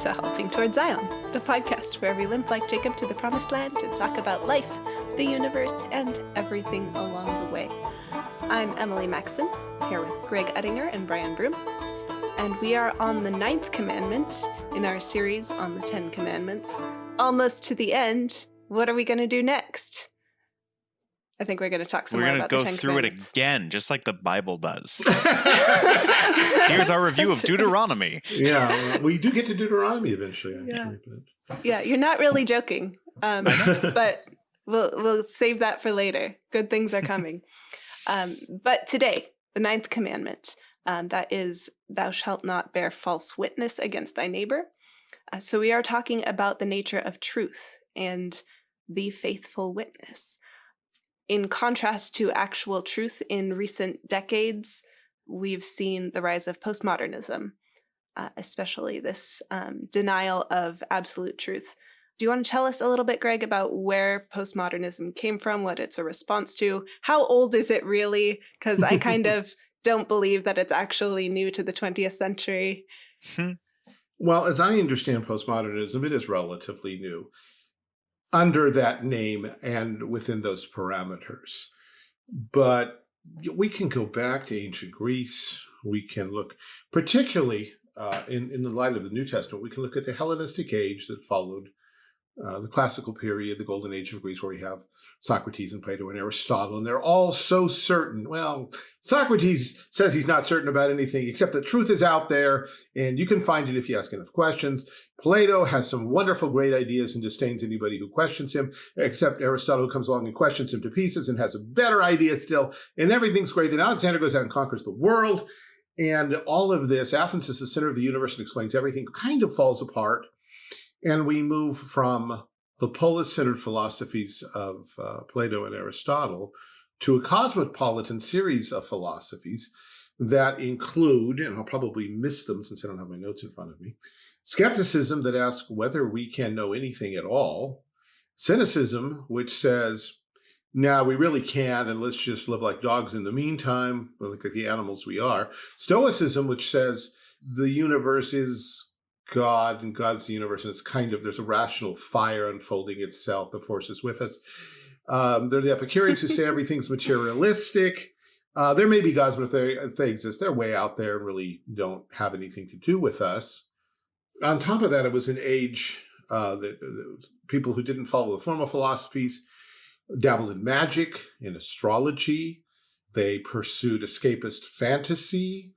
to Halting Toward Zion, the podcast where we limp like Jacob to the promised land to talk about life, the universe, and everything along the way. I'm Emily Maxon, here with Greg Ettinger and Brian Broom, and we are on the ninth commandment in our series on the Ten Commandments. Almost to the end. What are we going to do next? I think we're going to talk some We're more going to about go the Ten through it again, just like the Bible does. Here's our review of That's right. Deuteronomy. yeah, well, we do get to Deuteronomy eventually. Yeah. Actually, Yeah, you're not really joking, um, but- but we'll we'll save that for later. Good things are coming. um, but today, the ninth commandment, um, that is, "Thou shalt not bear false witness against thy neighbor." Uh, so we are talking about the nature of truth and the faithful witness. In contrast to actual truth in recent decades, we've seen the rise of postmodernism, uh, especially this um, denial of absolute truth. Do you want to tell us a little bit, Greg, about where postmodernism came from, what it's a response to? How old is it really? Because I kind of don't believe that it's actually new to the 20th century. Well, as I understand postmodernism, it is relatively new under that name and within those parameters. But we can go back to ancient Greece. We can look, particularly uh, in, in the light of the New Testament, we can look at the Hellenistic age that followed uh, the classical period, the golden age of Greece, where we have Socrates and Plato and Aristotle, and they're all so certain. Well, Socrates says he's not certain about anything except that truth is out there and you can find it if you ask enough questions. Plato has some wonderful, great ideas and disdains anybody who questions him, except Aristotle comes along and questions him to pieces and has a better idea still, and everything's great. Then Alexander goes out and conquers the world, and all of this, Athens is the center of the universe and explains everything, kind of falls apart. And we move from the polis-centered philosophies of uh, Plato and Aristotle to a cosmopolitan series of philosophies that include, and I'll probably miss them since I don't have my notes in front of me, skepticism that asks whether we can know anything at all, cynicism, which says, nah, we really can't, and let's just live like dogs in the meantime, like the animals we are, stoicism, which says the universe is God and God's the universe, and it's kind of, there's a rational fire unfolding itself, the force is with us. Um, they're the Epicureans who say everything's materialistic. Uh, there may be gods, but if they, if they exist, they're way out there and really don't have anything to do with us. On top of that, it was an age uh, that, that people who didn't follow the formal philosophies dabbled in magic, in astrology. They pursued escapist fantasy.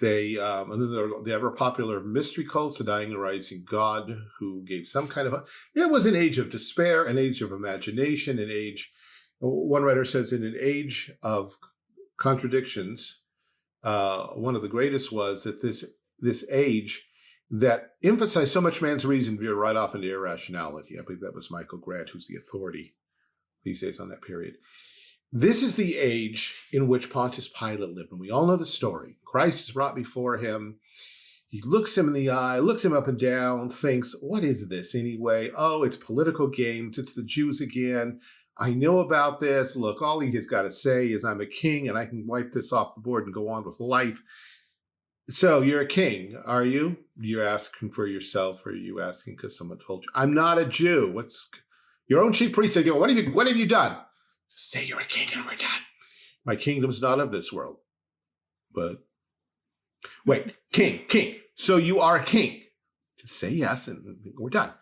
They, um, and then the ever popular mystery cults, the dying and rising god who gave some kind of, it was an age of despair, an age of imagination, an age, one writer says in an age of contradictions, uh, one of the greatest was that this, this age that emphasized so much man's reason veered right off into irrationality. I believe that was Michael Grant, who's the authority these days on that period. This is the age in which Pontius Pilate lived, and we all know the story. Christ is brought before him. He looks him in the eye, looks him up and down, thinks, what is this anyway? Oh, it's political games. It's the Jews again. I know about this. Look, all he has got to say is I'm a king and I can wipe this off the board and go on with life. So you're a king, are you? You're asking for yourself or are you asking because someone told you? I'm not a Jew. What's your own chief priest said, what have you, what have you done? Say you're a king and we're done. My kingdom's not of this world. But wait, king, king. So you are a king. Just say yes and we're done.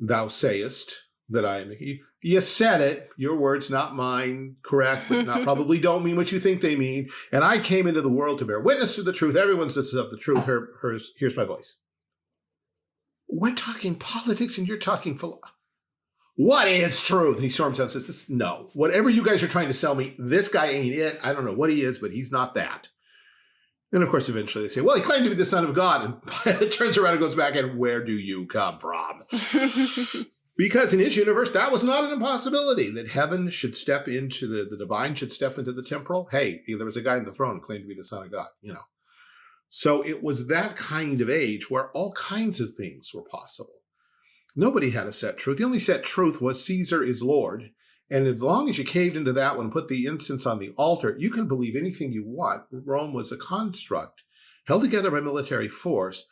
Thou sayest that I am a king. You said it, your words, not mine, correct, but not probably don't mean what you think they mean. And I came into the world to bear witness to the truth. Everyone says of the truth. Her, hers, here's my voice. We're talking politics and you're talking philosophy what is truth? And he storms out and says, this, no, whatever you guys are trying to sell me, this guy ain't it. I don't know what he is, but he's not that. And of course, eventually they say, well, he claimed to be the son of God. And it turns around and goes back and where do you come from? because in his universe, that was not an impossibility that heaven should step into the, the divine should step into the temporal. Hey, there was a guy in the throne who claimed to be the son of God, you know. So it was that kind of age where all kinds of things were possible. Nobody had a set truth. The only set truth was Caesar is Lord. And as long as you caved into that one, put the incense on the altar, you can believe anything you want. Rome was a construct held together by military force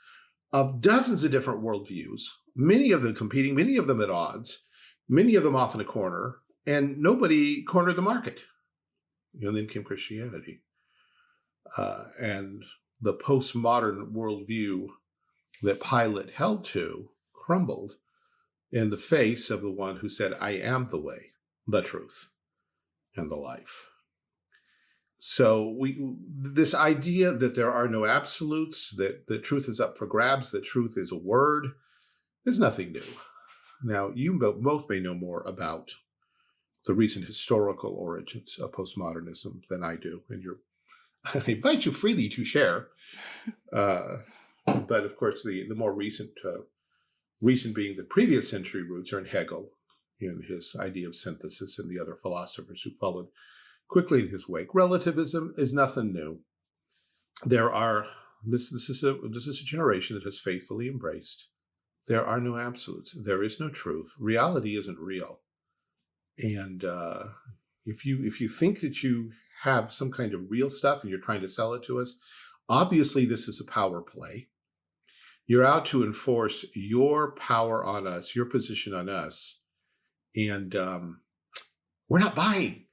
of dozens of different worldviews, many of them competing, many of them at odds, many of them off in a corner, and nobody cornered the market. And then came Christianity. Uh, and the postmodern worldview that Pilate held to crumbled in the face of the one who said, I am the way, the truth, and the life. So we this idea that there are no absolutes, that the truth is up for grabs, that truth is a word, is nothing new. Now, you both may know more about the recent historical origins of postmodernism than I do, and you're I invite you freely to share. Uh, but of course, the the more recent uh, recent being the previous century roots are in Hegel, in his idea of synthesis, and the other philosophers who followed quickly in his wake. Relativism is nothing new. There are this this is a this is a generation that has faithfully embraced. There are no absolutes. There is no truth. Reality isn't real. And uh, if you if you think that you have some kind of real stuff and you're trying to sell it to us, obviously this is a power play. You're out to enforce your power on us, your position on us, and um, we're not buying.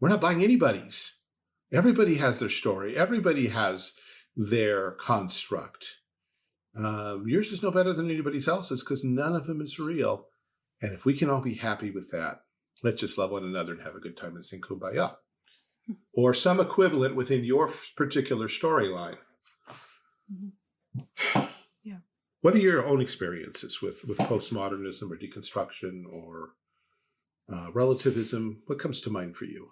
We're not buying anybody's. Everybody has their story. Everybody has their construct. Um, yours is no better than anybody else's because none of them is real. And if we can all be happy with that, let's just love one another and have a good time and sing kumbaya. Hmm. Or some equivalent within your particular storyline. Mm -hmm. Yeah. What are your own experiences with, with postmodernism or deconstruction or uh, relativism? What comes to mind for you?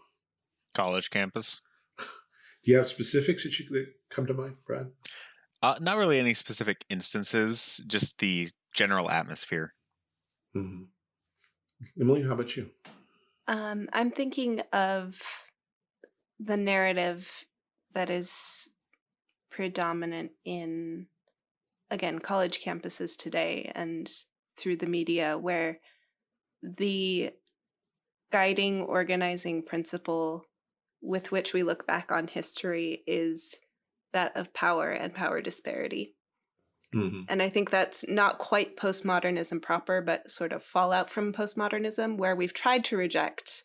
college campus. Do you have specifics that you that come to mind, Brad? Uh, not really any specific instances, just the general atmosphere. Mm -hmm. Emily, how about you? Um, I'm thinking of the narrative that is predominant in, again, college campuses today and through the media, where the guiding organizing principle with which we look back on history is that of power and power disparity. Mm -hmm. And I think that's not quite postmodernism proper, but sort of fallout from postmodernism, where we've tried to reject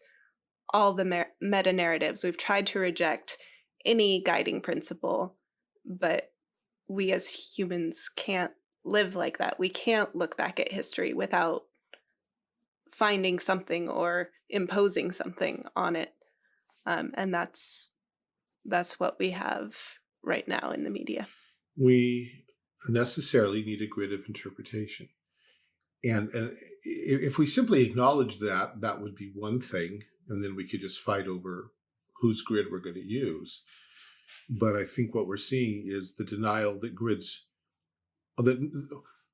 all the meta narratives. We've tried to reject any guiding principle, but we as humans can't live like that. We can't look back at history without finding something or imposing something on it um, and that's that's what we have right now in the media. We necessarily need a grid of interpretation. And, and if we simply acknowledge that, that would be one thing, and then we could just fight over whose grid we're going to use. But I think what we're seeing is the denial that grids, the,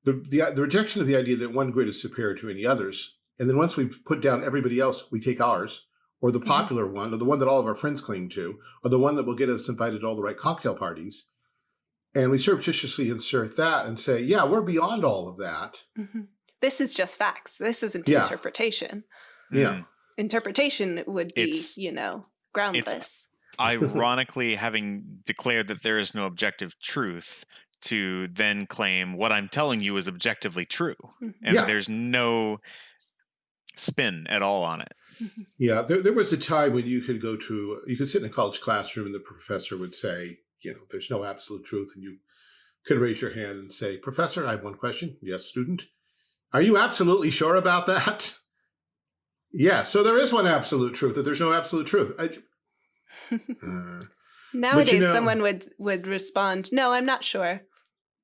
the, the, the rejection of the idea that one grid is superior to any others. And then once we've put down everybody else, we take ours or the mm-hmm. popular mm -hmm. one, or the one that all of our friends cling to, or the one that will get us invited to all the right cocktail parties. And we surreptitiously insert that and say, yeah, we're beyond all of that. Mm -hmm. This is just facts. This isn't yeah. interpretation. Yeah. Mm. Interpretation would be, it's, you know, groundless. ironically, having declared that there is no objective truth, to then claim what I'm telling you is objectively true. Mm-hmm. And yeah. there's no spin at all on it. yeah, there, there was a time when you could go to, you could sit in a college classroom and the professor would say, you know, there's no absolute truth. And you could raise your hand and say, Professor, I have one question. Yes, student. Are you absolutely sure about that? yes. So there is one absolute truth, that there's no absolute truth. I, uh, Nowadays, you know, someone would, would respond, no, I'm not sure,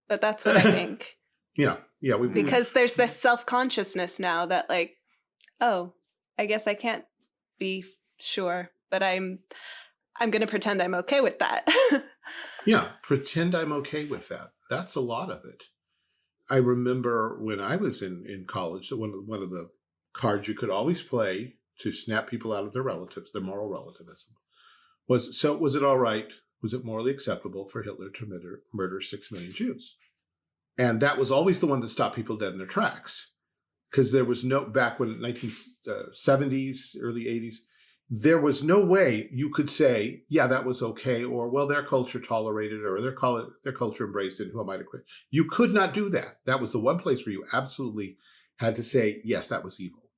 but that's what I think. yeah. Yeah. We, because we, there's this self-consciousness now that like, oh, I guess I can't be sure, but I'm I'm going to pretend I'm okay with that. yeah, pretend I'm okay with that. That's a lot of it. I remember when I was in in college that one of one of the cards you could always play to snap people out of their relatives, their moral relativism, was so was it all right? Was it morally acceptable for Hitler to murder, murder six million Jews? And that was always the one that stopped people dead in their tracks because there was no back when 1970s, uh, early 80s, there was no way you could say, yeah, that was okay, or well, their culture tolerated or their, their culture embraced it, who am I to quit? You could not do that. That was the one place where you absolutely had to say, yes, that was evil,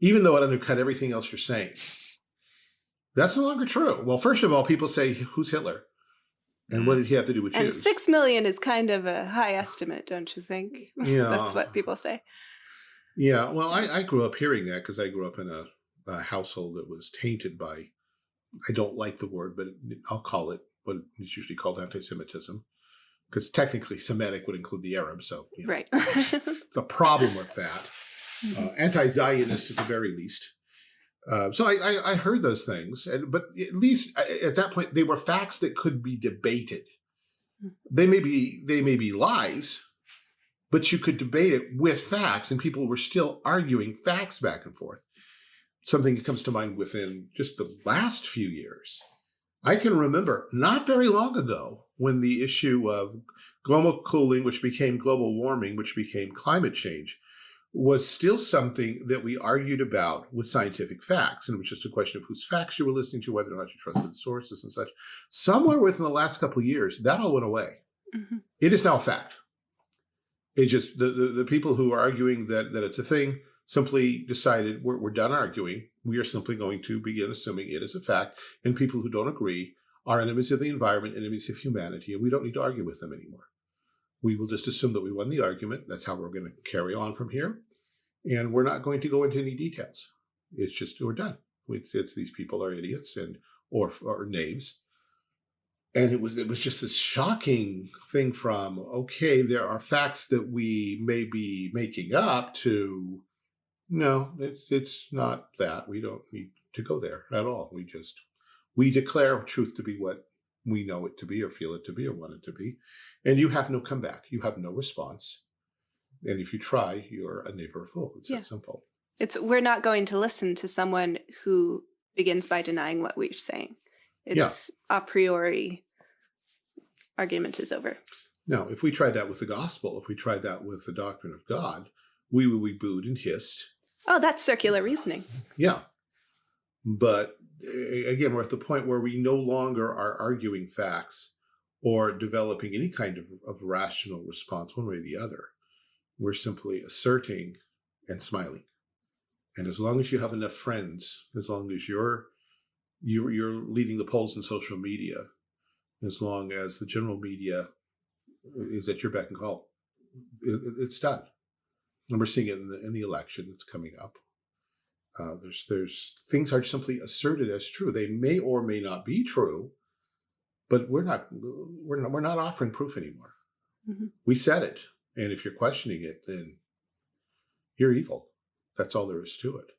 even though it undercut everything else you're saying. That's no longer true. Well, first of all, people say, who's Hitler? And what did he have to do with and Jews? Six million is kind of a high estimate, don't you think? Yeah. That's what people say. Yeah, well, I, I grew up hearing that because I grew up in a a household that was tainted by, I don't like the word, but I'll call it what is usually called anti-Semitism, because technically Semitic would include the Arabs. So you know, right, it's a problem with that. Mm-hmm. Uh, anti-Zionist at the very least. Uh, so I, I, I, heard those things, and but at least at that point they were facts that could be debated. They may be they may be lies, but you could debate it with facts, and people were still arguing facts back and forth something that comes to mind within just the last few years. I can remember not very long ago when the issue of global cooling, which became global warming, which became climate change, was still something that we argued about with scientific facts. And it was just a question of whose facts you were listening to, whether or not you trusted the sources and such. Somewhere within the last couple of years, that all went away. Mm -hmm. It is now a fact. It just, the, the, the people who are arguing that, that it's a thing, simply decided we're, we're done arguing. We are simply going to begin assuming it is a fact. And people who don't agree are enemies of the environment, enemies of humanity, and we don't need to argue with them anymore. We will just assume that we won the argument. That's how we're going to carry on from here. And we're not going to go into any details. It's just we're done. It's, it's these people are idiots and or, or knaves. And it was it was just this shocking thing from okay, there are facts that we may be making up to no, it's it's not that. We don't need to go there at all. We just we declare truth to be what we know it to be or feel it to be or want it to be. And you have no comeback. You have no response. And if you try, you're a neighbor fool. It's yeah. that simple. It's we're not going to listen to someone who begins by denying what we're saying. It's yeah. a priori argument is over. Now, if we tried that with the gospel, if we tried that with the doctrine of God, we would be booed and hissed Oh, that's circular reasoning. Yeah. But again, we're at the point where we no longer are arguing facts or developing any kind of, of rational response one way or the other. We're simply asserting and smiling. And as long as you have enough friends, as long as you're you're, you're leading the polls in social media, as long as the general media is at your beck and call, it, it's done. And we're seeing it in the, in the election that's coming up. Uh, there's there's things are simply asserted as true. They may or may not be true, but we're not we're not we're not offering proof anymore. Mm -hmm. We said it, and if you're questioning it, then you're evil. That's all there is to it.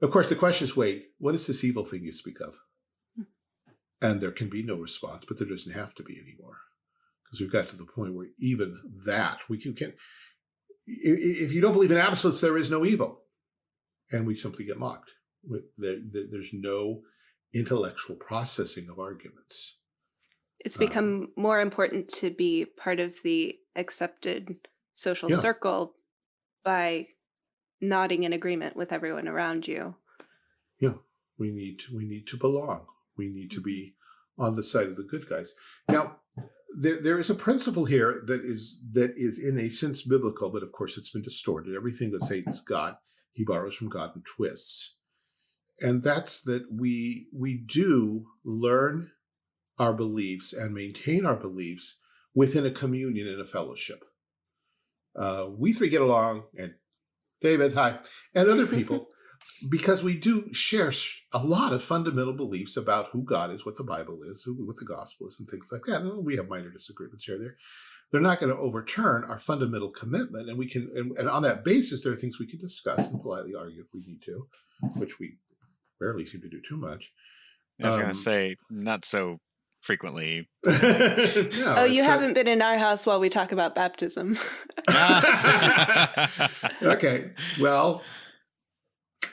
Of course, the question is, wait, what is this evil thing you speak of? Hmm. And there can be no response, but there doesn't have to be anymore, because we've got to the point where even that we can, can if you don't believe in absolutes, there is no evil. And we simply get mocked. There's no intellectual processing of arguments. It's become um, more important to be part of the accepted social yeah. circle by nodding in agreement with everyone around you. Yeah, we need to, we need to belong. We need to be on the side of the good guys. Now, there, there is a principle here that is that is in a sense biblical, but of course it's been distorted. Everything that Satan's got, he borrows from God and twists. And that's that we we do learn our beliefs and maintain our beliefs within a communion and a fellowship. Uh, we three get along, and David, hi, and other people because we do share a lot of fundamental beliefs about who God is, what the Bible is, what the gospel is, and things like that. And we have minor disagreements here and there. They're not going to overturn our fundamental commitment. And we can, and, and on that basis, there are things we can discuss and politely argue if we need to, which we rarely seem to do too much. I was um, going to say, not so frequently. no, oh, you haven't been in our house while we talk about baptism. okay. Well,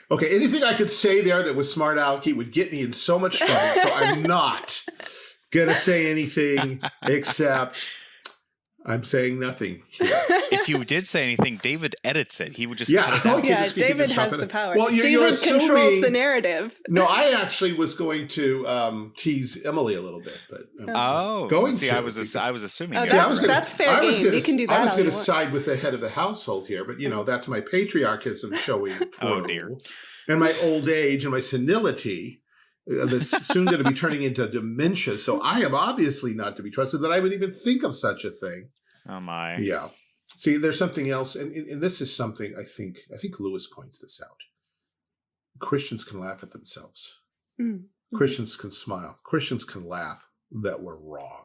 Okay, anything I could say there that was smart alecky would get me in so much trouble. so I'm not gonna say anything except I'm saying nothing. if you did say anything, David edits it. He would just yeah, cut it out. yeah, David has the power. Well, you're, David you're controls the narrative. No, I actually was going to um, tease Emily a little bit, but um, Oh, Going see, to, I was because- I was assuming. Oh, you See, I that's- were was gonna- that's fair I was game. gonna You can do that. I was going to side with the head of the household here, but you know that's my patriarchism showing through, Oh, dear. and my old age and my senility that's soon going to be turning into dementia. So I am obviously not to be trusted that I would even think of such a thing. Oh my. Yeah. See, there's something else, and, and and this is something I think I think Lewis points this out. Christians can laugh at themselves. Mm. Christians can smile. Christians can laugh that we're wrong.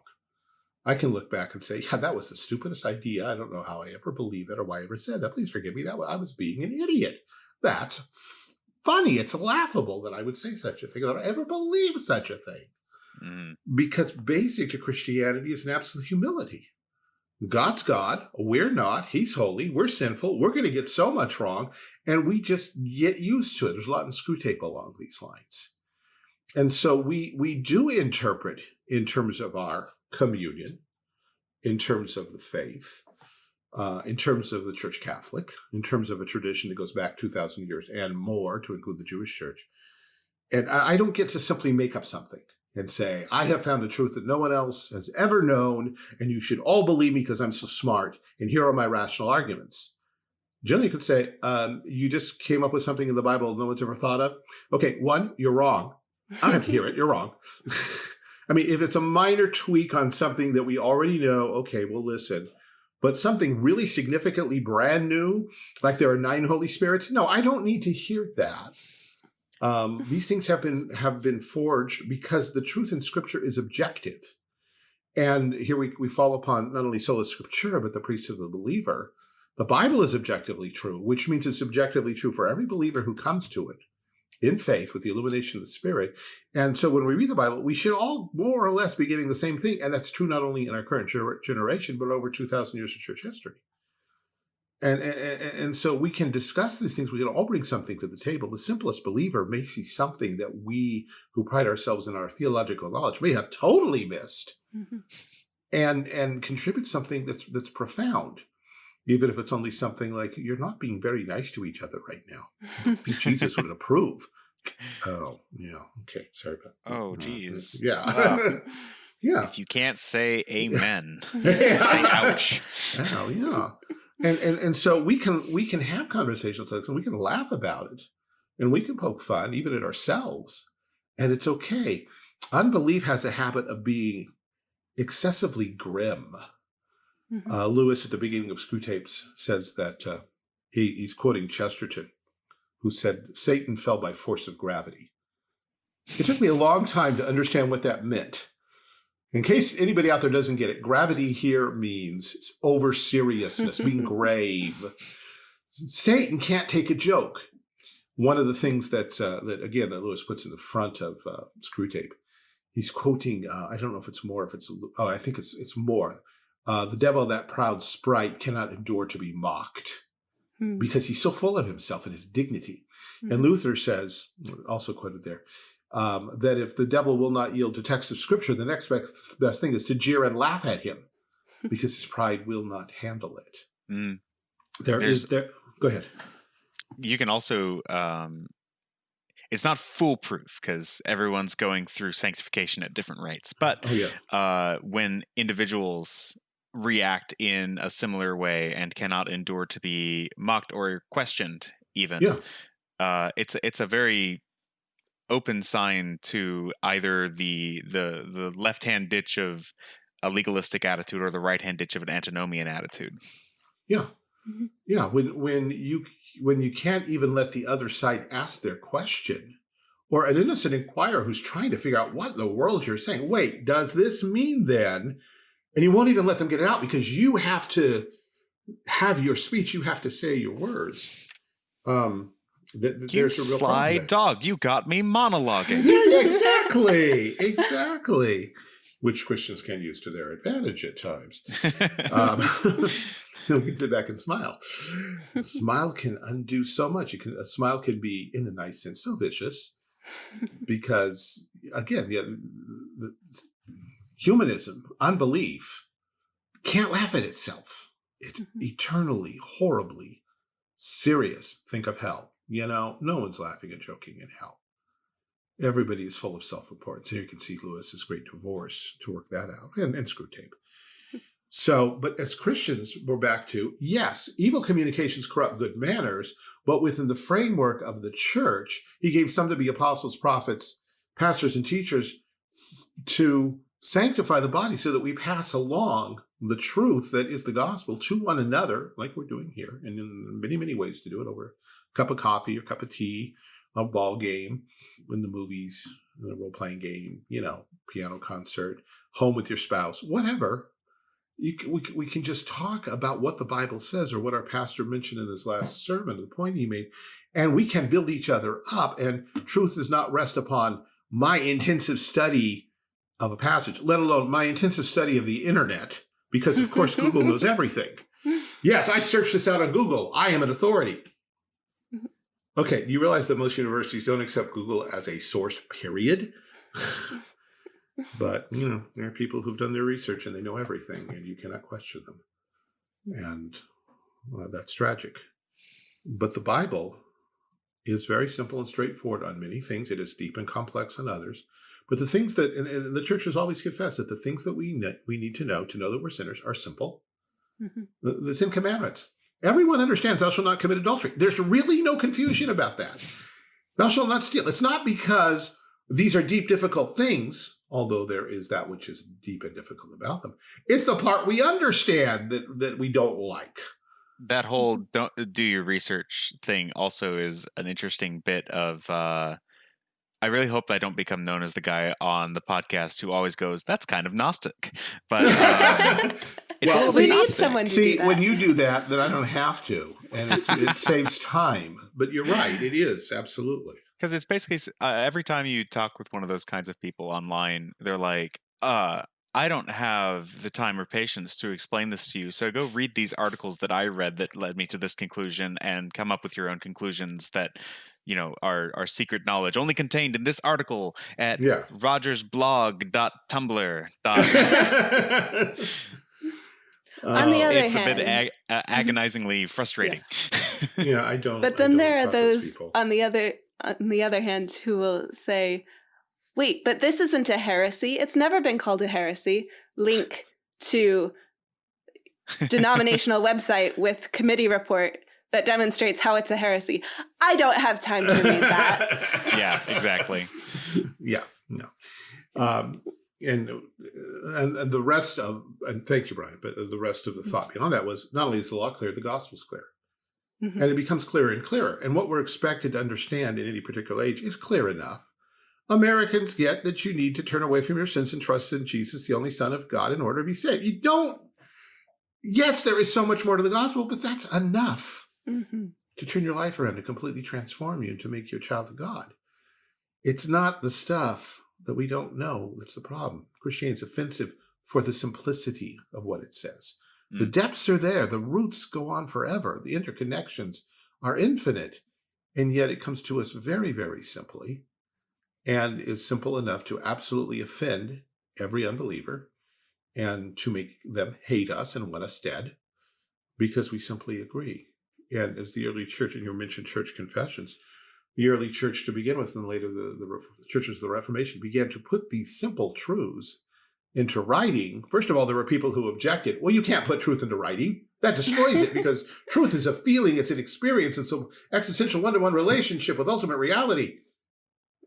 I can look back and say, yeah, that was the stupidest idea. I don't know how I ever believed that or why I ever said that. Please forgive me. That I was being an idiot. That's f- funny. It's laughable that I would say such a thing, that I ever believe such a thing. Mm. Because basic to Christianity is an absolute humility. God's God, we're not. He's holy, we're sinful, we're going to get so much wrong, and we just get used to it. There's a lot in Screwtape along these lines. And so we we do interpret in terms of our communion, in terms of the faith, uh, in terms of the Church Catholic, in terms of a tradition that goes back 2,000 years and more to include the Jewish Church. And I, I don't get to simply make up something and say, I have found a truth that no one else has ever known, and you should all believe me because I'm so smart, and here are my rational arguments. Generally, you could say, um, you just came up with something in the Bible no one's ever thought of. Okay, one, you're wrong. I don't have to hear it. You're wrong. I mean, if it's a minor tweak on something that we already know, okay, we'll listen. But something really significantly brand new, like there are nine Holy Spirits, no, I don't need to hear that. Um, these things have been have been forged because the truth in Scripture is objective, and here we we fall upon not only sola scriptura but the priesthood of the believer. The Bible is objectively true, which means it's objectively true for every believer who comes to it in faith with the illumination of the Spirit. And so when we read the Bible, we should all more or less be getting the same thing. And that's true not only in our current gener- generation, but over 2,000 years of church history. And, and, and so we can discuss these things. We can all bring something to the table. The simplest believer may see something that we who pride ourselves in our theological knowledge may have totally missed Mhm. and and contribute something that's that's profound even if it's only something like you're not being very nice to each other right now jesus would approve oh yeah okay sorry about that. Oh, Uh, yeah Wow. yeah If you can't say amen, say ouch. Oh yeah. And, and and so we can we can have conversations like this and we can laugh about it and we can poke fun even at ourselves and it's okay. Unbelief has a habit of being excessively grim. Mhm. Uh, Lewis at the beginning of Screwtapes says that uh, he, he's quoting Chesterton, who said Satan fell by force of gravity. It took me a long time to understand what that meant. In case anybody out there doesn't get it, gravity here means over seriousness, being grave. Satan can't take a joke. One of the things that's uh, that again that Lewis puts in the front of uh, Screwtape, he's quoting. Uh, I don't know if it's More, if it's oh, I think it's it's More. Uh, the devil, that proud sprite, cannot endure to be mocked Mhm. because he's so full of himself and his dignity. And Mhm. Luther says, also quoted there, um, that if the devil will not yield to text of scripture, the next best, best thing is to jeer and laugh at him because his pride will not handle it. Mm. There There's- is there. Go ahead. You can also, um, it's not foolproof because everyone's going through sanctification at different rates. But Oh yeah. uh, when individuals react in a similar way and cannot endure to be mocked or questioned, even, Yeah. uh, it's it's a very open sign to either the the the left hand ditch of a legalistic attitude or the right hand ditch of an antinomian attitude. Yeah. Mhm. Yeah. When when you when you can't even let the other side ask their question, or an innocent inquirer who's trying to figure out what in the world you're saying. Wait, does this mean then? And you won't even let them get it out because you have to have your speech. You have to say your words. Um, th- th- You there's a real sly dog, you got me monologuing. Yeah, exactly, exactly. Which Christians can use to their advantage at times. Um, we can sit back and smile. A smile can undo so much. It can, a smile can be, in a nice sense, so vicious because, again, the, the humanism, unbelief, can't laugh at itself. It's mm-hmm. eternally, horribly serious. Think of hell. You know, no one's laughing and joking in hell. Everybody is full of self-importance. Here you can see Lewis's great divorce to work that out, and, and Screwtape. So, but as Christians, we're back to, yes, evil communications corrupt good manners, but within the framework of the church, he gave some to be apostles, prophets, pastors, and teachers to sanctify the body so that we pass along the truth that is the gospel to one another, like we're doing here, and in many, many ways to do it over a cup of coffee or cup of tea, a ball game, in the movies, a role-playing game, you know, piano concert, home with your spouse, whatever. You can, we, we can just talk about what the Bible says or what our pastor mentioned in his last sermon, the point he made, and we can build each other up. And truth does not rest upon my intensive study of a passage, let alone my intensive study of the internet, because of course Google knows everything. Yes, I searched this out on Google. I am an authority. Okay, you realize that most universities don't accept Google as a source, period? but, you know, there are people who've done their research and they know everything and you cannot question them. And well, that's tragic. But the Bible is very simple and straightforward on many things. It is deep and complex on others. But the things that, and, and the church has always confessed that the things that we ne we need to know to know that we're sinners are simple. Mm -hmm. the, the Ten Commandments. Everyone understands thou shalt not commit adultery. There's really no confusion about that. Thou shalt not steal. It's not because these are deep, difficult things, although there is that which is deep and difficult about them. It's the part we understand that, that we don't like. That whole don't do your research thing also is an interesting bit of uh, I really hope I don't become known as the guy on the podcast who always goes, "That's kind of Gnostic," but um, it's well, we need someone to see do when you do that, then I don't have to, and it saves time. But you're right; it is absolutely because it's basically uh, every time you talk with one of those kinds of people online, they're like, "Uh, I don't have the time or patience to explain this to you. So go read these articles that I read that led me to this conclusion and come up with your own conclusions that you know our our secret knowledge only contained in this article at yeah. rogersblog.tumblr. On the other it's hand, a bit ag uh, agonizingly frustrating. Yeah. yeah, I don't. But then there are those on the other on the other hand who will say, "Wait, but this isn't a heresy. It's never been called a heresy." Link to denominational website with committee report that demonstrates how it's a heresy. I don't have time to read that. yeah, exactly. yeah, no. Um, and, and, and the rest of and thank you, Brian, but the rest of the thought beyond that was not only is the law clear, the gospel's clear. Mm -hmm. And it becomes clearer and clearer. And what we're expected to understand in any particular age is clear enough. Americans get that you need to turn away from your sins and trust in Jesus, the only Son of God, in order to be saved. You don't. Yes, there is so much more to the gospel, but that's enough mm -hmm. to turn your life around, to completely transform you, and to make you a child of God. It's not the stuff that we don't know that's the problem. Christianity is offensive for the simplicity of what it says. Mm. The depths are there. The roots go on forever. The interconnections are infinite. And yet it comes to us very, very simply and is simple enough to absolutely offend every unbeliever and to make them hate us and want us dead because we simply agree and as the early church, and you mentioned church confessions, the early church to begin with, and later the, the, the churches of the Reformation began to put these simple truths into writing. First of all, there were people who objected, well, you can't put truth into writing. That destroys it because truth is a feeling, it's an experience, it's an existential one-to-one -one relationship with ultimate reality.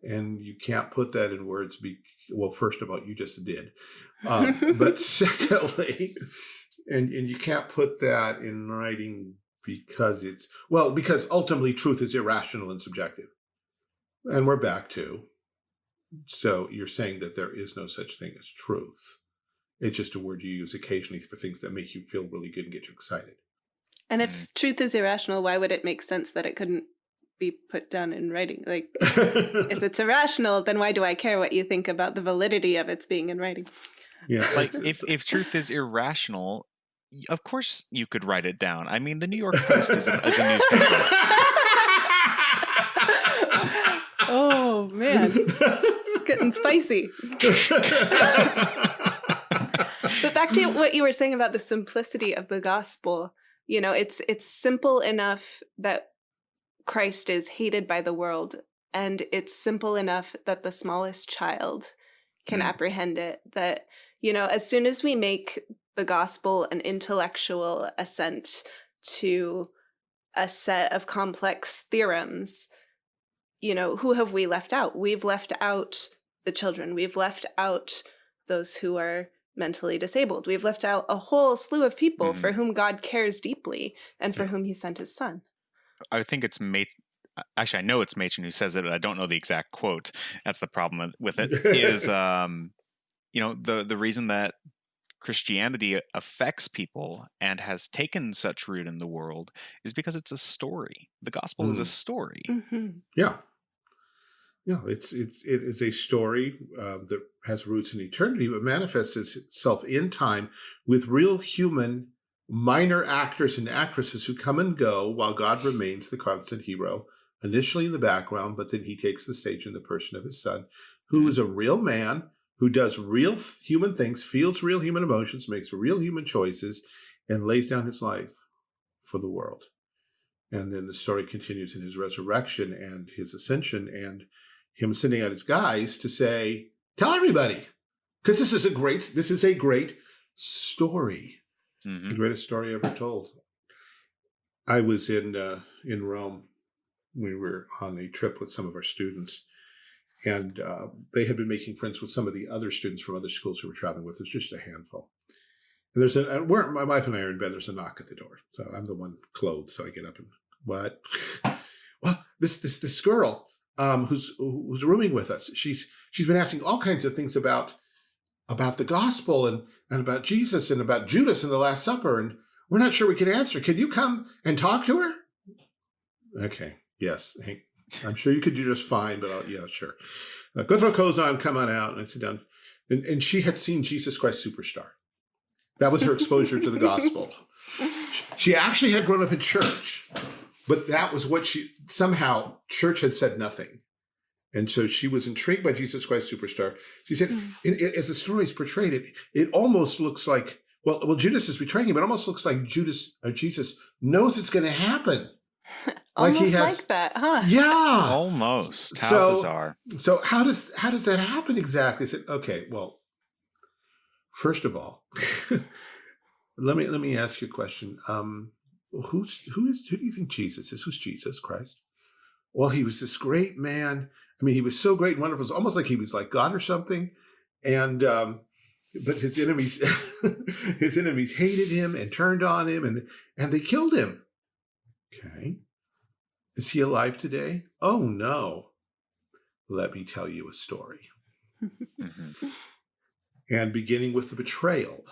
And you can't put that in words. Be well, first of all, you just did. Um, but secondly, and, and you can't put that in writing because it's, well, because ultimately truth is irrational and subjective. And we're back to, so you're saying that there is no such thing as truth. It's just a word you use occasionally for things that make you feel really good and get you excited. And if truth is irrational, why would it make sense that it couldn't be put down in writing? Like, if it's irrational, then why do I care what you think about the validity of its being in writing? Yeah. Like, if, if truth is irrational, of course you could write it down. I mean, the New York Post is a, is a newspaper. oh man, getting spicy. but back to what you were saying about the simplicity of the gospel, you know, it's it's simple enough that Christ is hated by the world, and it's simple enough that the smallest child can mm. apprehend it. That, you know, as soon as we make the gospel an intellectual assent to a set of complex theorems, you know, who have we left out? We've left out the children. We've left out those who are mentally disabled. We've left out a whole slew of people mm -hmm. for whom God cares deeply and for whom he sent his son. I think it's Mate. Actually, I know it's Machen who says it. I don't know the exact quote. That's the problem with it. is um, you know the the reason that Christianity affects people and has taken such root in the world is because it's a story. The gospel mm. is a mm. story. Mm -hmm. Yeah. Yeah, it's it's it is a story uh, that has roots in eternity, but manifests itself in time with real human minor actors and actresses who come and go while God remains the constant hero, initially in the background, but then he takes the stage in the person of his son, who mm-hmm. is a real man who does real human things, feels real human emotions, makes real human choices, and lays down his life for the world. And then the story continues in his resurrection and his ascension and him sending out his guys to say, tell everybody, because this is a great, this is a great story. Mm -hmm. The greatest story ever told. I was in, uh, in Rome. We were on a trip with some of our students and uh, they had been making friends with some of the other students from other schools who were traveling with us, just a handful. And there's a, we're, my wife and I are in bed, there's a knock at the door. So I'm the one clothed, so I get up and, what? well, this, this, this girl um, who's, who's rooming with us, she's, she's been asking all kinds of things about, about the gospel and, and about Jesus and about Judas and the Last Supper. And we're not sure we can answer. Can you come and talk to her? Okay. Yes. I'm sure you could do just fine, but I'll, yeah, sure. Uh, go throw clothes on, come on out, and sit down. And, and she had seen Jesus Christ Superstar. That was her exposure to the gospel. She actually had grown up in church, but that was what she, somehow church had said nothing. And so she was intrigued by Jesus Christ Superstar. She said, mm. it, it, as the story is portrayed, it, it almost looks like, well, well, Judas is betraying him. It almost looks like Judas or Jesus knows it's going to happen. Almost like, he has, like that, huh? Yeah, almost. How so, bizarre. So how does how does that happen exactly? Said, okay, well, first of all, let me let me ask you a question. Um, who's who is who do you think Jesus is? Who's Jesus Christ? Well, he was this great man. I mean, he was so great and wonderful. It's almost like he was like God or something. And um, but his enemies his enemies hated him and turned on him and and they killed him. Okay. Is he alive today? Oh, no. Let me tell you a story. Mm-hmm. and beginning with the betrayal,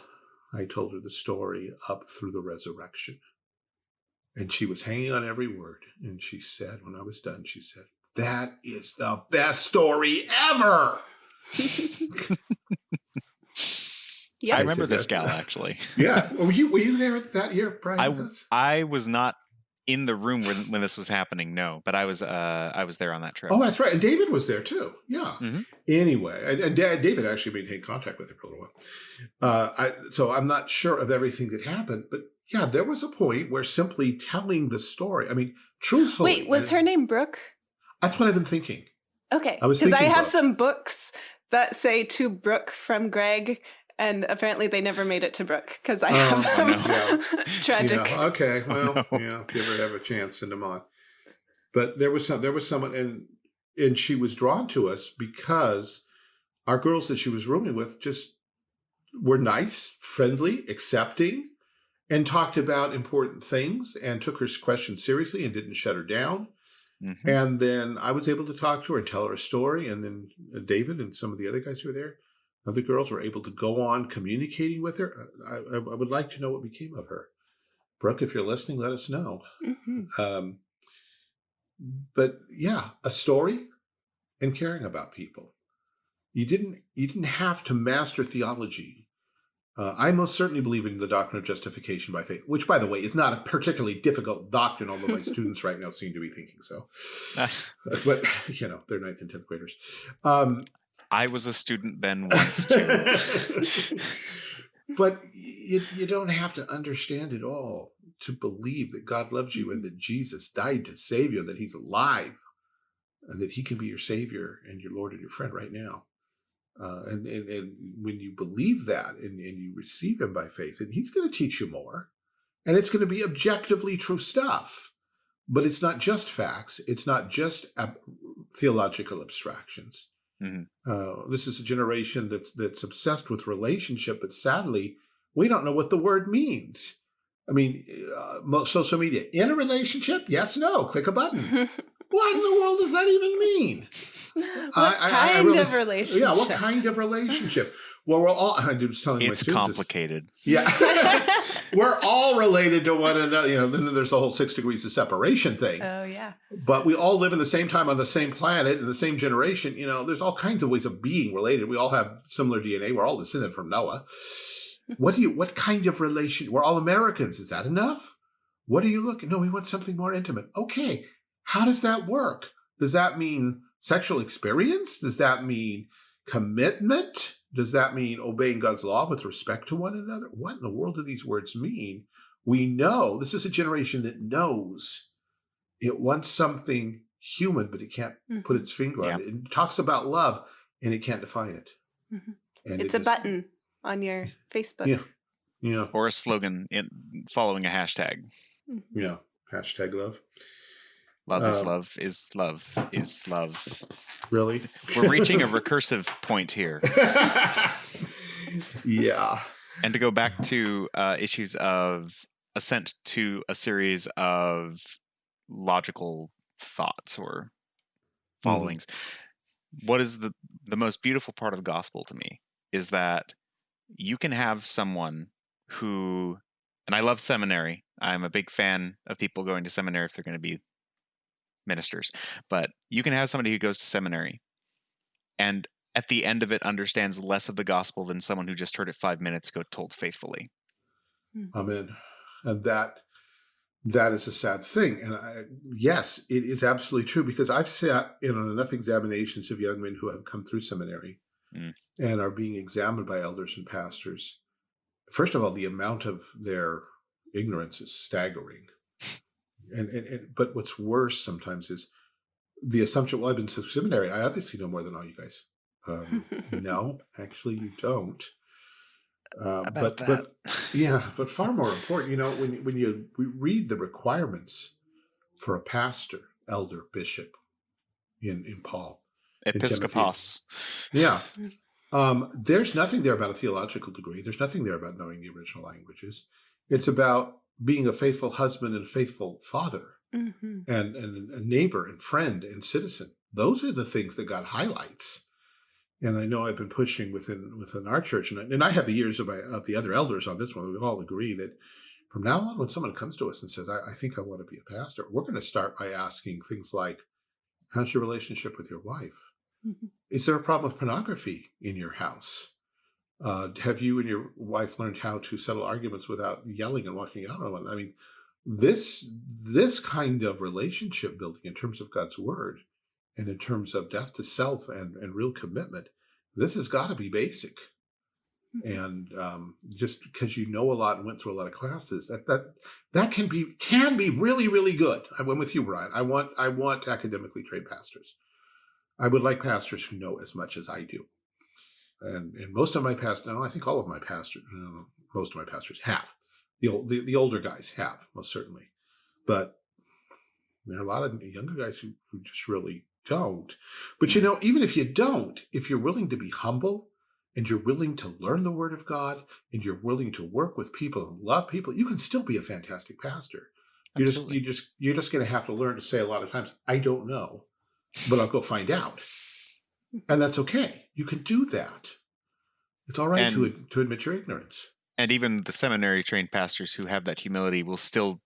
I told her the story up through the resurrection. And she was hanging on every word. And she said, when I was done, she said, that is the best story ever. yeah, I remember this gal actually. yeah, were you were you there that year, Brian? I I was not in the room when, when this was happening no but i was uh i was there on that trip. Oh that's right and david was there too yeah. Mm -hmm. anyway and, and, david actually maintained contact with her for a little while. Uh i so i'm not sure of everything that happened but yeah there was a point where simply telling the story i mean truthfully wait was her name brooke? That's what i've been thinking. Okay because i, I have brooke. some books that say to brooke from greg and apparently they never made it to Brooke because I oh, have them. No. Tragic. Yeah. Okay, well, oh, no. yeah, if you ever have a chance, in them on. But there was some, there was someone, and and she was drawn to us because our girls that she was rooming with just were nice, friendly, accepting, and talked about important things and took her questions seriously and didn't shut her down. Mm -hmm. And then I was able to talk to her and tell her a story. And then David and some of the other guys who were there other girls were able to go on communicating with her. I, I, I, would like to know what became of her. Brooke, if you're listening, let us know. Mm -hmm. um, but yeah, a story and caring about people. You didn't you didn't have to master theology. Uh, I most certainly believe in the doctrine of justification by faith, which, by the way, is not a particularly difficult doctrine, although my students right now seem to be thinking so. but, you know, they're ninth and 10th graders. Um, I was a student then once too. but you, you don't have to understand it all to believe that God loves you and Mhm. that Jesus died to save you, and that he's alive and that he can be your savior and your Lord and your friend right now. Uh, and, and, and when you believe that and, and you receive him by faith, and he's going to teach you more and it's going to be objectively true stuff, but it's not just facts. It's not just ab theological abstractions. Mhm. Uh, this is a generation that's that's obsessed with relationship, but sadly, we don't know what the word means. I mean, uh, social media in a relationship? Yes, no. Click a button. what in the world does that even mean? what I- I- I kind really- of relationship? Yeah, what kind of relationship? Well, we're all. I was telling my It's students. this- complicated. Yeah, we're all related to one another. You know, then there's the whole six degrees of separation thing. oh yeah. but we all live in the same time on the same planet in the same generation. You know, there's all kinds of ways of being related. We all have similar DNA. We're all descended from Noah. What do you? What kind of relation? We're all Americans. Is that enough? What are you looking? No, we want something more intimate. Okay, how does that work? Does that mean sexual experience? Does that mean commitment? Does that mean obeying God's law with respect to one another? What in the world do these words mean? We know this is a generation that knows it wants something human, but it can't put its finger on it. It talks about love and it can't define it. Mhm. And It's it a is- button on your Facebook. Yeah. You know, Or a slogan in following a hashtag. Mhm. yeah. Hashtag love. Love is Um, love is love is love. Really? We're reaching a recursive point here. yeah. And to go back to uh, issues of assent to a series of logical thoughts or followings. What is the the most beautiful part of the gospel to me is that you can have someone who and I love seminary. I'm a big fan of people going to seminary if they're going to be ministers. But you can have somebody who goes to seminary and at the end of it understands less of the gospel than someone who just heard it 5 minutes ago told faithfully. Amen. And that that is a sad thing. And I, yes, it is absolutely true because I've sat in on enough examinations of young men who have come through seminary Mm. and are being examined by elders and pastors. First of all, the amount of their ignorance is staggering. And, and, and but what's worse sometimes is the assumption, well, I've been to seminary. I obviously know more than all you guys. Um, no, actually, you don't. Uh, but, but yeah, but far more important, you know, when when you read the requirements for a pastor, elder, bishop in in Paul, Episcopos. yeah, um, there's nothing there about a theological degree. There's nothing there about knowing the original languages. It's about being a faithful husband and a faithful father, Mhm. and and a neighbor and friend and citizen. Those are the things that God highlights. And I know I've been pushing within within our church, and I, and I have the ears of my of the other elders on this one. We all agree that from now on, when someone comes to us and says, "I, I think I want to be a pastor," we're going to start by asking things like, "How's your relationship with your wife? Mhm. Is there a problem with pornography in your house? Uh, have you and your wife learned how to settle arguments without yelling and walking out on one? I mean, this this kind of relationship building in terms of God's word and in terms of death to self and, and real commitment, this has got to be basic. Mhm. And um, just because you know a lot and went through a lot of classes, that that that can be can be really really good. I went with you, Brian. I want I want academically trained pastors. I would like pastors who know as much as I do. And and most of my pastors, no, I think all of my pastors, no, uh, most of my pastors have. The old the, the older guys have most certainly, but there are a lot of younger guys who, who just really don't. But you hmm. know, even if you don't, if you're willing to be humble and you're willing to learn the word of God and you're willing to work with people and love people, you can still be a fantastic pastor. You're just Absolutely. you just you're just going to have to learn to say a lot of times, I don't know, but I'll go find out, and that's okay. You can do that. It's all right to And- to admit your ignorance. and even the seminary trained pastors who have that humility will still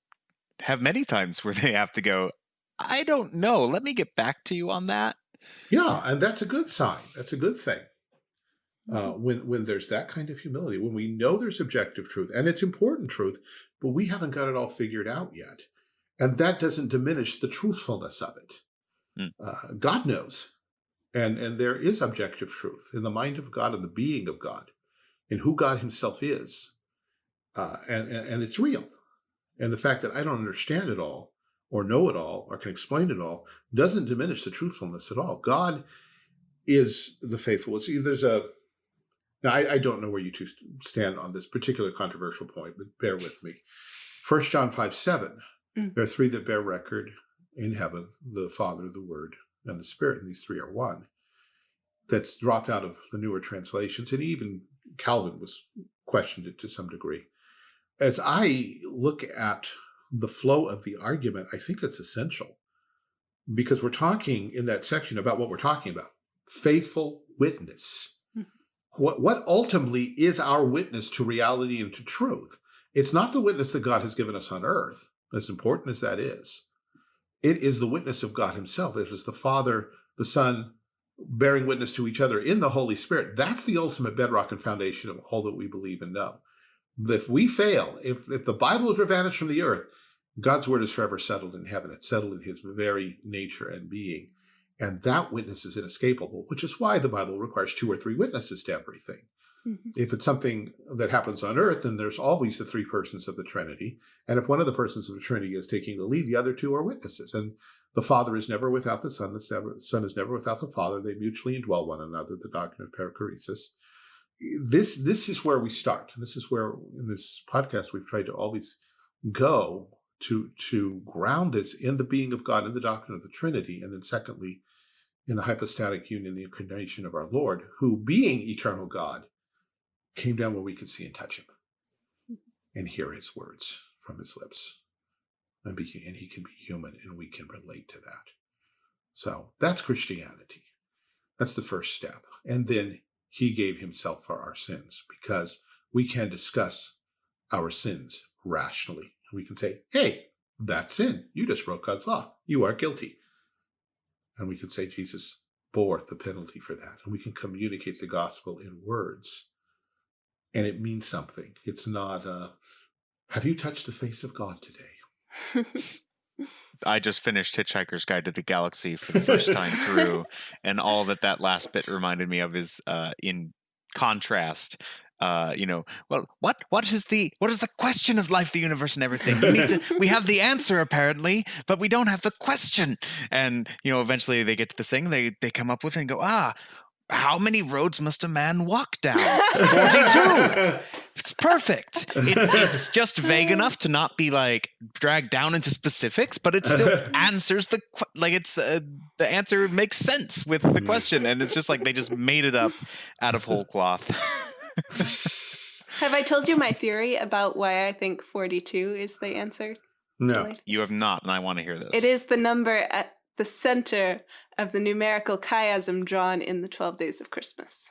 have many times where they have to go i don't know let me get back to you on that Yeah, and that's a good sign. That's a good thing. Uh, when when there's that kind of humility, when we know there's objective truth and it's important truth, but we haven't got it all figured out yet, and that doesn't diminish the truthfulness of it. Hmm. Uh, God knows, and and there is objective truth in the mind of God and the being of God. in who God himself is. Uh, and, and it's real. And the fact that I don't understand it all or know it all or can explain it all doesn't diminish the truthfulness at all. God is the faithful. See, there's a, now I, I don't know where you two stand on this particular controversial point, but bear with me. First John 5, 7, mm. there are three that bear record in heaven, the Father, the Word, and the Spirit, and these three are one. That's dropped out of the newer translations, and even Calvin was questioned it to some degree. As I look at the flow of the argument, I think it's essential because we're talking in that section about what we're talking about, faithful witness. Hmm. What, what ultimately is our witness to reality and to truth? It's not the witness that God has given us on earth, as important as that is. It is the witness of God himself. It is the Father, the Son, bearing witness to each other in the Holy Spirit. That's the ultimate bedrock and foundation of all that we believe and know. If we fail, if, if the Bible is vanished from the earth, God's word is forever settled in heaven. It's settled in his very nature and being. And that witness is inescapable, which is why the Bible requires two or three witnesses to everything. Mm -hmm. If it's something that happens on earth, then there's always the three persons of the Trinity. And if one of the persons of the Trinity is taking the lead, the other two are witnesses. And the Father is never without the Son, the Son is never without the Father. They mutually indwell one another, the doctrine of perichoresis. This, this is where we start. This is where, in this podcast, we've tried to always go to, to ground this in the being of God, in the doctrine of the Trinity, and then secondly, in the hypostatic union, the incarnation of our Lord, who being eternal God, came down where we could see and touch him and hear his words from his lips and, be, and he can be human and we can relate to that. So that's Christianity. That's the first step. And then he gave himself for our sins because we can discuss our sins rationally. We can say, hey, that's sin. You just broke God's law. You are guilty. And we can say Jesus bore the penalty for that. And we can communicate the gospel in words. And it means something. It's not, uh, have you touched the face of God today? I just finished Hitchhiker's Guide to the Galaxy for the first time through, and all that that last bit reminded me of is uh, in contrast. Uh, you know, well, what what is the what is the question of life, the universe, and everything? We need to, we have the answer apparently, but we don't have the question. And you know, eventually they get to this thing they they come up with and go, ah, how many roads must a man walk down? 42. it's perfect. It, it's just vague enough to not be like dragged down into specifics, but it still answers the like it's uh, the answer makes sense with the question and it's just like they just made it up out of whole cloth. have I told you my theory about why I think 42 is the answer? No. You have not and I want to hear this. It is the number at the center of the numerical chiasm drawn in the 12 days of Christmas.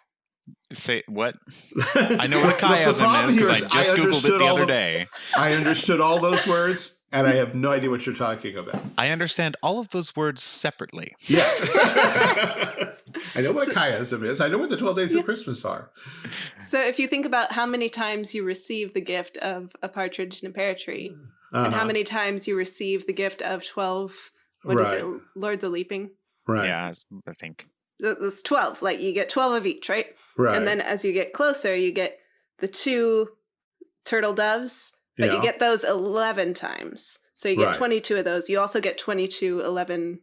Say what? I know what a chiasm is because I just I Googled it the other day. I understood all those words and I have no idea what you're talking about. I understand all of those words separately. Yes. I know what chiasm is. I know what the 12 days yeah. of Christmas are. So if you think about how many times you receive the gift of a partridge in a pear tree, uh -huh. and how uh-huh. many times you receive the gift of 12 what right. is it? Lords of Leaping. Right. Yeah, I think. It's 12. Like you get 12 of each, right? Right. And then as you get closer, you get the two turtle doves, but yeah. you get those 11 times. So you get right. 22 of those. You also get 22, 11,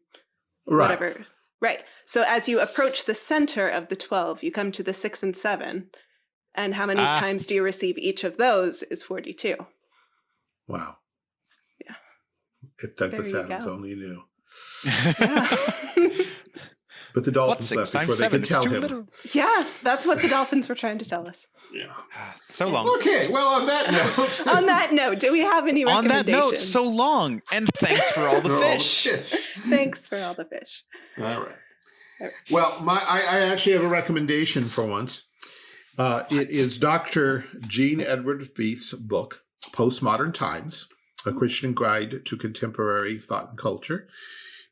right. whatever. Right. So as you approach the center of the 12, you come to the six and seven. And how many ah. times do you receive each of those is 42. Wow. Yeah. If Douglas Adams only knew. But the Dolphins left before they could tell him. Little. Yeah, that's what the Dolphins were trying to tell us. Yeah. So long. Okay, well, on that note. on that note, do we have any On that note, so long. And thanks for all the fish. thanks for all the fish. All right. All right. Well, my I, I, actually have a recommendation for once. Uh, it is Dr. Gene Edward Veith's book, Postmodern Times, A Christian Guide to Contemporary Thought and Culture.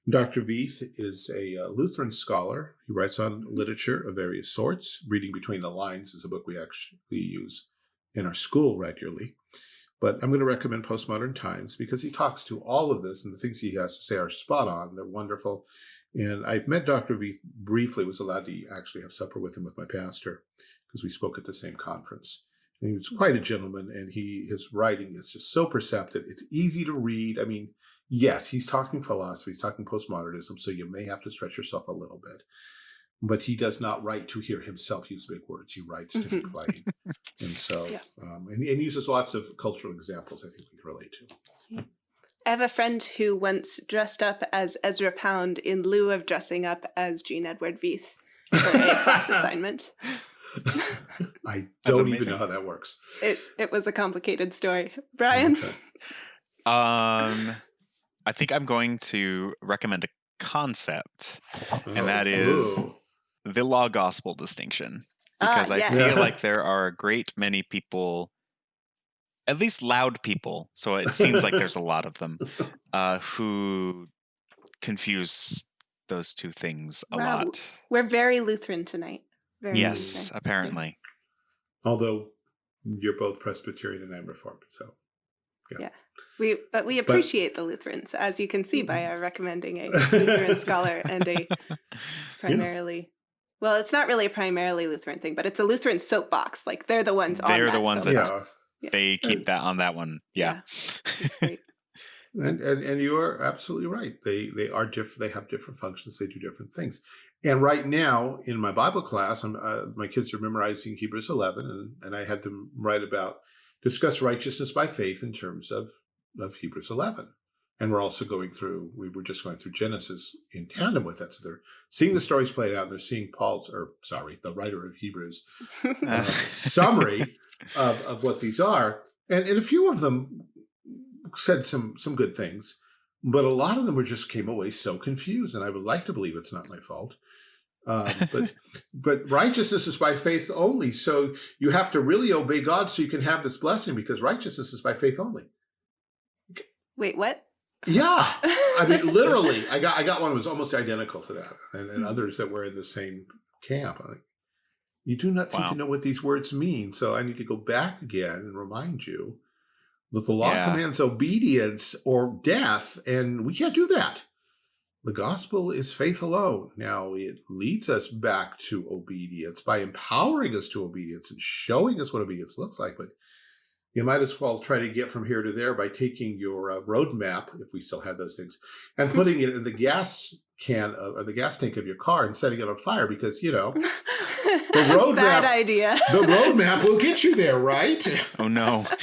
Dr. Veith is a uh, Lutheran scholar. He writes on literature of various sorts. Reading Between the Lines is a book we actually use in our school regularly. But I'm going to recommend Postmodern Times because he talks to all of this and the things he has to say are spot on. They're wonderful. And I've met Dr. V briefly, was allowed to actually have supper with him with my pastor because we spoke at the same conference. He was quite a gentleman, and he his writing is just so perceptive. It's easy to read. I mean, yes, he's talking philosophy, he's talking postmodernism, so you may have to stretch yourself a little bit. But he does not write to hear himself use big words. He writes to be Mhm. plain. And so, Yeah. um, and, and uses lots of cultural examples I think we can relate to. I have a friend who once dressed up as Ezra Pound in lieu of dressing up as Gene Edward Veith for a class assignment. I don't even know how that works. It it was a complicated story. Brian, Okay. Um, I think I'm going to recommend a concept, And that is Oh, ooh. the law gospel distinction, Ah, because I yeah. feel Yeah. like there are a great many people, at least loud people, so it seems like there's a lot of them, uh, who confuse those two things a Wow. lot. we're very Lutheran tonight. Very Yes, Lutheran. apparently. Although you're both Presbyterian and I'm Reformed, so Yeah. We but we appreciate the Lutherans, as you can see by our recommending a Lutheran scholar and a primarily well, it's not really a primarily Lutheran thing, but it's a Lutheran soapbox. Like they're the ones on They're the that ones that- Yeah. They keep that on that one. Yeah. great. and, and and you are absolutely right. They they are different. They have different functions. They do different things. And right now in my Bible class, I'm, uh, my kids are memorizing Hebrews 11, and, and I had them write about discuss righteousness by faith in terms of of Hebrews 11. And we're also going through. We were just going through Genesis in tandem with that. So they're seeing the stories played out. And they're seeing Paul's, or sorry, the writer of Hebrews, uh, summary of, of what these are. And, and a few of them said some some good things, but a lot of them were just came away so confused. And I would like to believe it's not my fault. Um, but but righteousness is by faith only. So you have to really obey God so you can have this blessing because righteousness is by faith only. Wait, what? Yeah. I mean, literally, I got I got one that was almost identical to that, and, and Mhm. others that were in the same camp. I'm like, you do not seem Wow. to know what these words mean, so I need to go back again and remind you that the law Yeah. commands obedience or death, and we can't do that. The gospel is faith alone. Now, it leads us back to obedience by empowering us to obedience and showing us what obedience looks like, but you might as well try to get from here to there by taking your uh, road map, if we still had those things, and putting it in the gas can uh, or the gas tank of your car and setting it on fire because, you know, the road Bad idea. the road map will get you there, right? Oh no.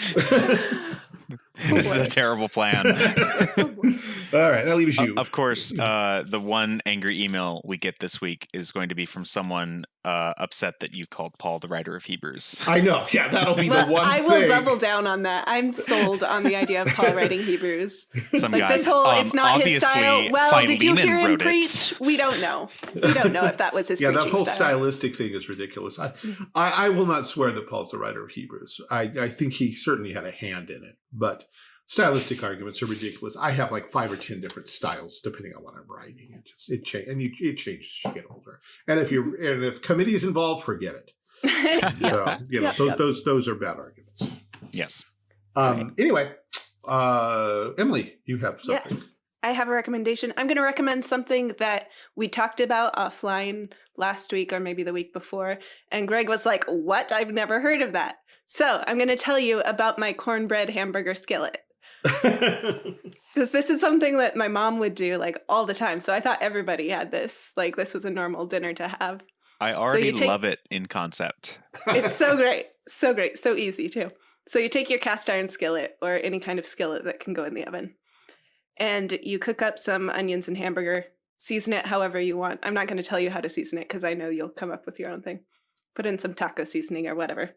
this is a terrible plan. All right, that leaves O- you. Of course, uh, the one angry email we get this week is going to be from someone uh, upset that you called Paul the writer of Hebrews. I know. Yeah, that'll be well, the one I will thing. double down on that. I'm sold on the idea of Paul writing Hebrews. Some Like guy. this whole um, it's not his style. Well, did you hear him wrote preach? It. We don't know. We don't know if that was his yeah, that whole style. stylistic thing is ridiculous. I. I, I will not swear that Paul's the writer of Hebrews. I, I think he certainly had a hand in it, but stylistic arguments are ridiculous. I have like five or ten different styles depending on what I'm writing. It just it change and you it changes as you get older. And if you and if committee is involved, forget it. Yeah. So you know Yeah. those those those are bad arguments. Yes. Um. Anyway, uh, Emily, you have something. Yes. I have a recommendation. I'm going to recommend something that we talked about offline last week or maybe the week before. And Greg was like, What? I've never heard of that. So I'm going to tell you about my cornbread hamburger skillet. Because this is something that my mom would do like all the time. So I thought everybody had this. Like, this was a normal dinner to have. I already take- love it in concept. It's so great. So great. So easy too. So you take your cast iron skillet or any kind of skillet that can go in the oven and you cook up some onions and hamburger. Season it however you want. I'm not going to tell you how to season it because I know you'll come up with your own thing. Put in some taco seasoning or whatever.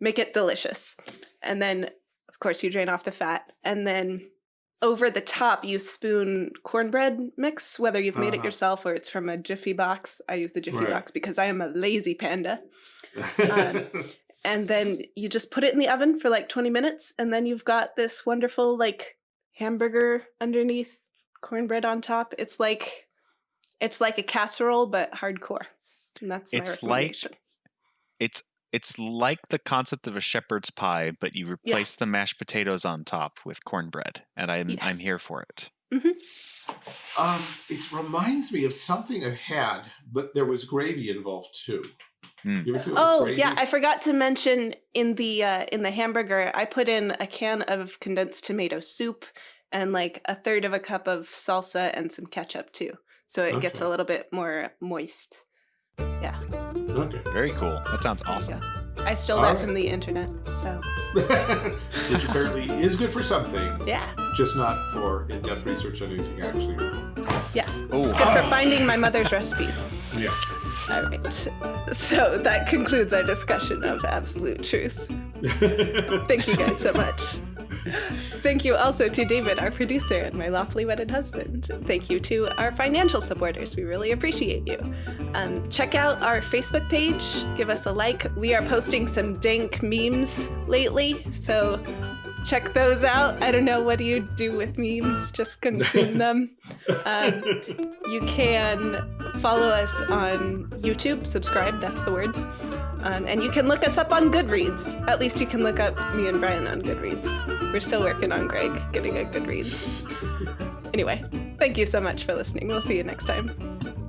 Make it delicious. And then, of course, you drain off the fat. And then over the top, you spoon cornbread mix, whether you've made it Uh-huh. yourself or it's from a Jiffy box. I use the Jiffy Right. box because I am a lazy panda Um, and then you just put it in the oven for like 20 minutes and then you've got this wonderful like hamburger underneath cornbread on top it's like it's like a casserole but hardcore and that's my It's like- It's it's like the concept of a shepherd's pie, but you replace the mashed potatoes on top with cornbread, and I'm I'm here for it. Mm-hmm. Um, it reminds me of something I've had, but there was gravy involved too. Mm. Oh yeah, I forgot to mention in the uh, in the hamburger, I put in a can of condensed tomato soup and like a third of a cup of salsa and some ketchup too, so it okay. gets a little bit more moist. Yeah. Okay. Very cool. That sounds awesome. Yeah. I stole All that right. from the internet, so. Which apparently is good for some things. Yeah. Just not for in-depth research on anything actually. Yeah. Oh. It's good for finding my mother's recipes. Yeah. All right. So that concludes our discussion of absolute truth. Thank you guys so much. Thank you also to David, our producer, and my lawfully wedded husband. Thank you to our financial supporters. We really appreciate you. Um, check out our Facebook page. Give us a like. We are posting some dank memes lately, so check those out. I don't know what do you do with memes, just consume them. Um, you can follow us on YouTube, subscribe, that's the word. Um, and you can look us up on Goodreads. At least you can look up me and Brian on Goodreads. We're still working on Greg getting a Goodreads. Anyway, thank you so much for listening. We'll see you next time.